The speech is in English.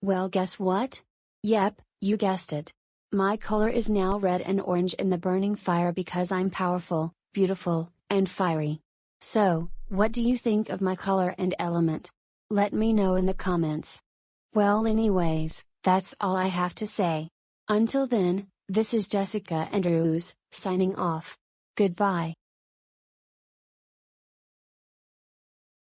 Well guess what? Yep, you guessed it. My color is now red and orange in the burning fire because I'm powerful, beautiful, and fiery. So, what do you think of my color and element? Let me know in the comments. Well anyways, that's all I have to say. Until then, this is Jessica Andrews, signing off. Goodbye.